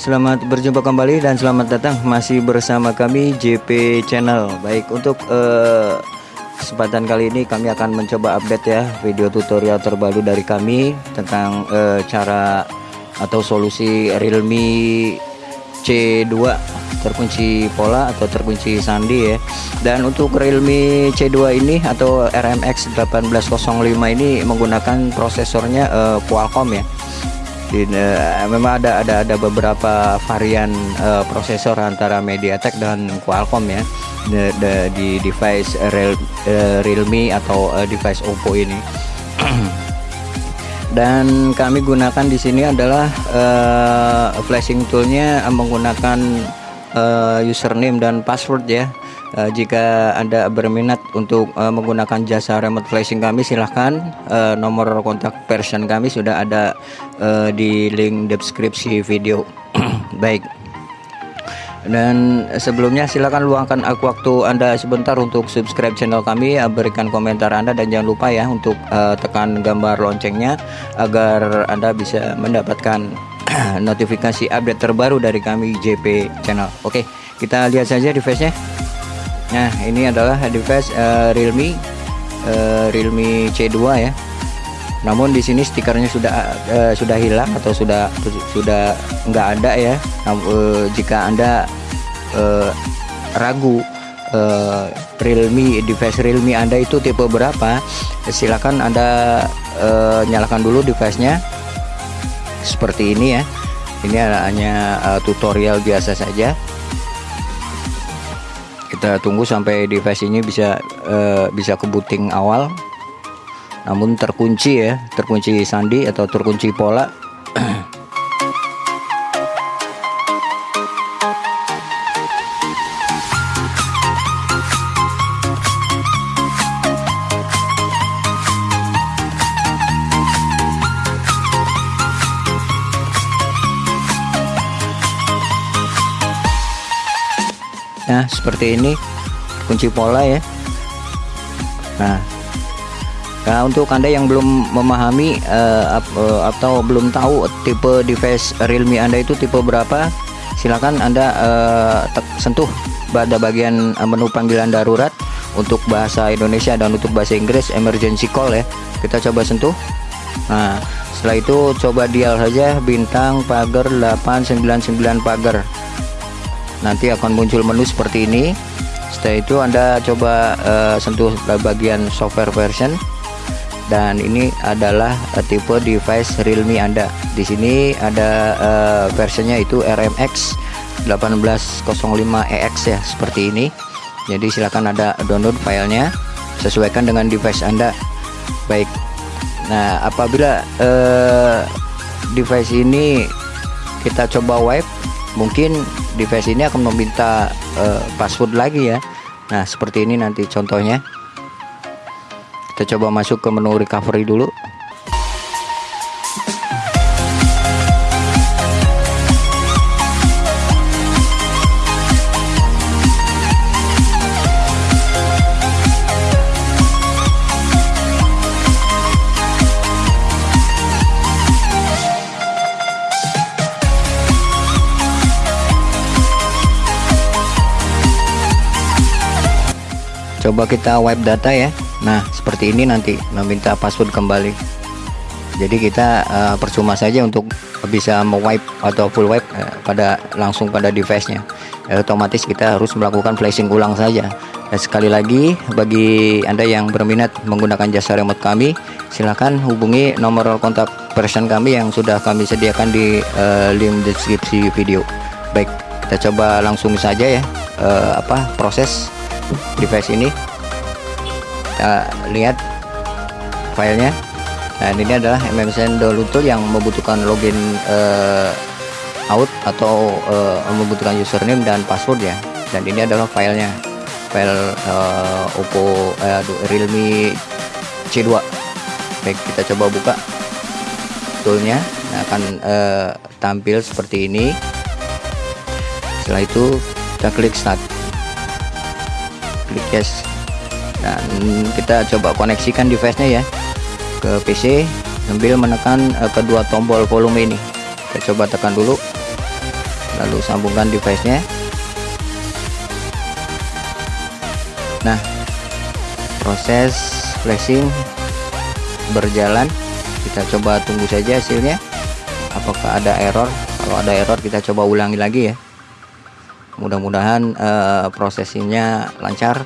selamat berjumpa kembali dan selamat datang masih bersama kami JP Channel. Baik, untuk uh, kesempatan kali ini kami akan mencoba update ya video tutorial terbaru dari kami tentang uh, cara atau solusi Realme C2 terkunci pola atau terkunci sandi ya. Dan untuk Realme C2 ini atau RMX 1805 ini menggunakan prosesornya uh, Qualcomm ya di, uh, memang ada ada ada beberapa varian uh, prosesor antara MediaTek dan Qualcomm ya di, di, di device Real, uh, Realme atau uh, device Oppo ini. Dan kami gunakan di sini adalah uh, flashing toolnya menggunakan uh, username dan password ya Uh, jika Anda berminat untuk uh, menggunakan jasa remote flashing kami silahkan uh, nomor kontak person kami sudah ada uh, di link deskripsi video. Baik. Dan sebelumnya silahkan luangkan aku waktu Anda sebentar untuk subscribe channel kami, berikan komentar Anda dan jangan lupa ya untuk uh, tekan gambar loncengnya agar Anda bisa mendapatkan notifikasi update terbaru dari kami JP Channel. Oke, kita lihat saja device-nya. Nah ini adalah device uh, Realme uh, Realme C2 ya. Namun di sini stikernya sudah uh, sudah hilang atau sudah sudah nggak ada ya. Nah, uh, jika anda uh, ragu uh, Realme device Realme anda itu tipe berapa silakan anda uh, nyalakan dulu device-nya seperti ini ya. Ini hanya uh, tutorial biasa saja kita tunggu sampai device ini bisa uh, bisa ke booting awal. Namun terkunci ya terkunci sandi atau terkunci pola seperti ini kunci pola ya. Nah Nah untuk anda yang belum memahami uh, atau belum tahu tipe device Realme anda itu tipe berapa silakan anda uh, sentuh pada bagian menu panggilan darurat untuk bahasa Indonesia dan untuk bahasa Inggris emergency call ya. Kita coba sentuh. Nah setelah itu coba dial saja bintang pagar 899 pagar nanti akan muncul menu seperti ini. Setelah itu anda coba uh, sentuh bagian software version. Dan ini adalah uh, tipe device Realme anda. Di sini ada uh, versinya itu RMX 1805EX ya seperti ini. Jadi silakan ada download filenya sesuaikan dengan device anda. Baik. Nah apabila uh, device ini kita coba wipe mungkin device ini akan meminta uh, password lagi ya. Nah seperti ini nanti contohnya. Kita coba masuk ke menu recovery dulu coba kita wipe data ya. Nah seperti ini nanti meminta password kembali. Jadi kita uh, percuma saja untuk bisa wipe atau full wipe uh, pada langsung pada device nya ya, otomatis kita harus melakukan flashing ulang saja. Dan sekali lagi bagi anda yang berminat menggunakan jasa remote kami silahkan hubungi nomor kontak person kami yang sudah kami sediakan di uh, link deskripsi video. Baik kita coba langsung saja ya. Uh, apa proses device ini. Kita lihat filenya. Nah ini adalah MMSN Dolutul yang membutuhkan login uh, out atau uh, membutuhkan username dan password ya. Dan ini adalah filenya. File uh, Oppo uh, Realme C2 baik kita coba buka toolnya. Nah, akan uh, tampil seperti ini. Setelah itu kita klik start klik yes dan kita coba koneksikan device-nya ya ke PC sambil menekan uh, kedua tombol volume ini. Kita coba tekan dulu lalu sambungkan device nya nah proses flashing berjalan. Kita coba tunggu saja hasilnya apakah ada error. Kalau ada error kita coba ulangi lagi ya mudah-mudahan uh, prosesinya lancar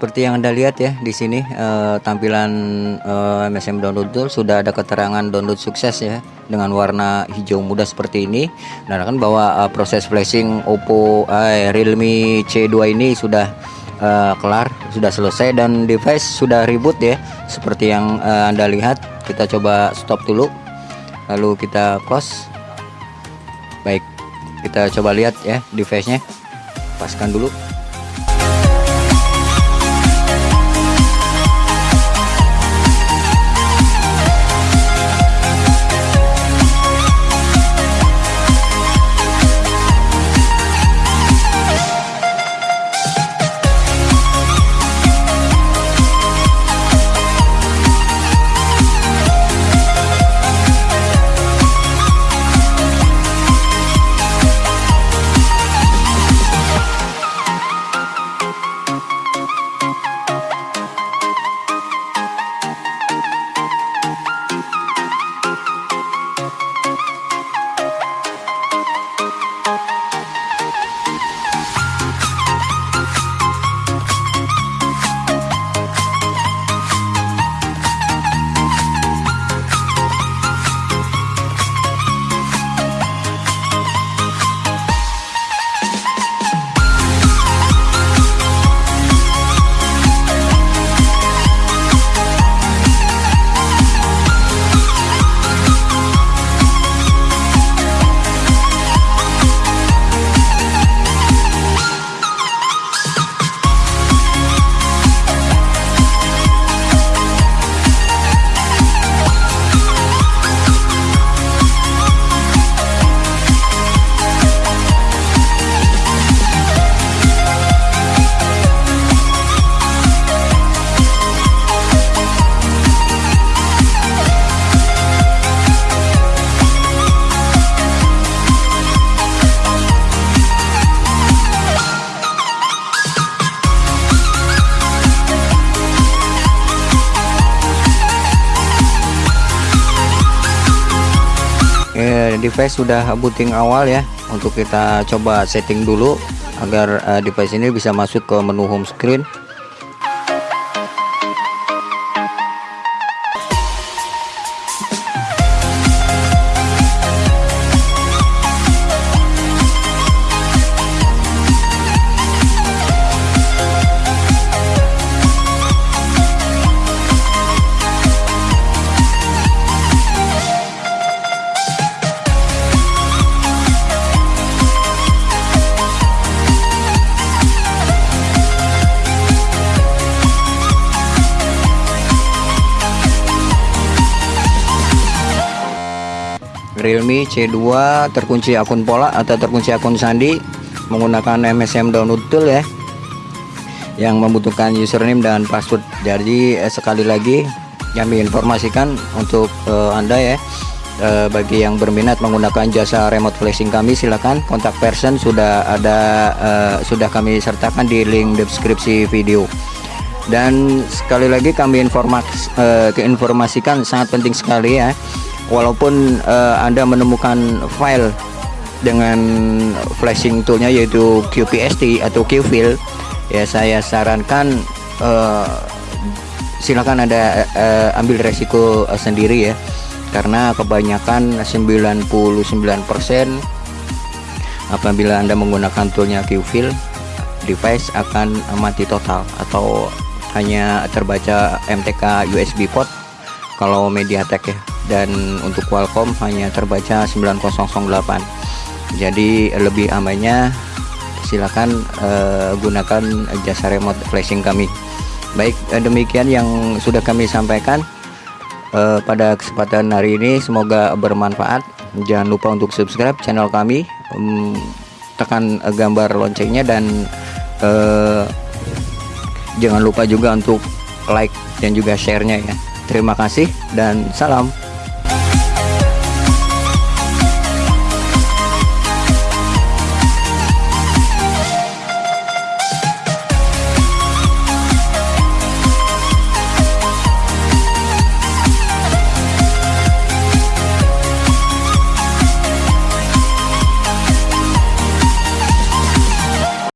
seperti yang Anda lihat ya di sini eh, tampilan eh, MSM download tool sudah ada keterangan download sukses ya dengan warna hijau muda seperti ini. Menandakan bahwa eh, proses flashing Oppo eh, Realme C2 ini sudah eh, kelar, sudah selesai dan device sudah reboot ya. Seperti yang eh, Anda lihat, kita coba stop dulu. Lalu kita close. Baik, kita coba lihat ya device-nya. Paskan dulu. Eh, device sudah booting awal ya. Untuk kita coba setting dulu agar uh, device ini bisa masuk ke menu home screen Realme C2 terkunci akun pola atau terkunci akun sandi menggunakan MSM download tool ya yang membutuhkan username dan password. Jadi eh, sekali lagi kami informasikan untuk eh, anda ya eh, bagi yang berminat menggunakan jasa remote flashing kami silakan kontak person sudah ada eh, sudah kami sertakan di link deskripsi video. Dan sekali lagi kami informas, eh, keinformasikan sangat penting sekali ya walaupun uh, Anda menemukan file dengan flashing toolnya yaitu QPST atau QFill ya saya sarankan uh, silakan Anda uh, ambil resiko uh, sendiri ya. Karena kebanyakan 99% apabila Anda menggunakan toolnya QFill device akan mati total atau hanya terbaca MTK USB port kalau MediaTek ya dan untuk Qualcomm hanya terbaca 9008 jadi lebih amannya silakan uh, gunakan jasa remote flashing kami. Baik uh, demikian yang sudah kami sampaikan uh, pada kesempatan hari ini semoga bermanfaat. Jangan lupa untuk subscribe channel kami um, tekan uh, gambar loncengnya dan uh, jangan lupa juga untuk like dan juga sharenya ya. Terima kasih dan salam